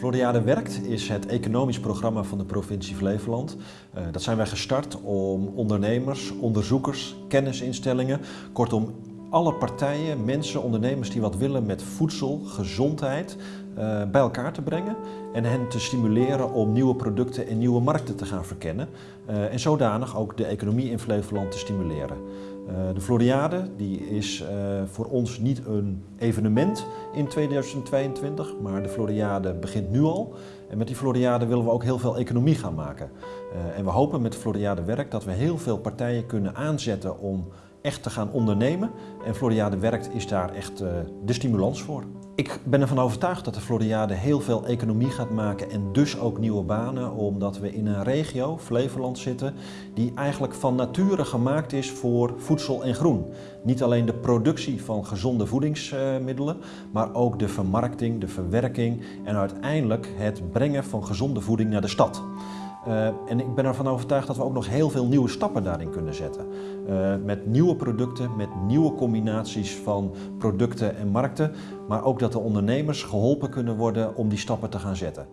Floriade Werkt is het economisch programma van de provincie Flevoland. Uh, dat zijn wij gestart om ondernemers, onderzoekers, kennisinstellingen, kortom alle partijen, mensen, ondernemers die wat willen met voedsel, gezondheid, uh, bij elkaar te brengen en hen te stimuleren om nieuwe producten en nieuwe markten te gaan verkennen uh, en zodanig ook de economie in Flevoland te stimuleren. Uh, de Floriade die is voor ons niet een evenement in 2022, maar de Floriade begint nu al. En met die Floriade willen we ook heel veel economie gaan maken. en we hopen met Floriade Werk dat we heel veel partijen kunnen aanzetten om echt te gaan ondernemen. En Floriade Werkt is daar echt uh, de stimulans voor. Ik ben ervan overtuigd dat de Floriade heel veel economie gaat maken en dus ook nieuwe banen, omdat we in een regio, Flevoland, zitten, die eigenlijk van nature gemaakt is voor voedsel en groen. Niet alleen de productie van gezonde voedingsmiddelen, maar ook de vermarkting, de verwerking en uiteindelijk het brengen van gezonde voeding naar de stad. Uh, en ik ben ervan overtuigd dat we ook nog heel veel nieuwe stappen daarin kunnen zetten. Uh, met nieuwe producten, met nieuwe combinaties van producten en markten. Maar ook dat de ondernemers geholpen kunnen worden om die stappen te gaan zetten.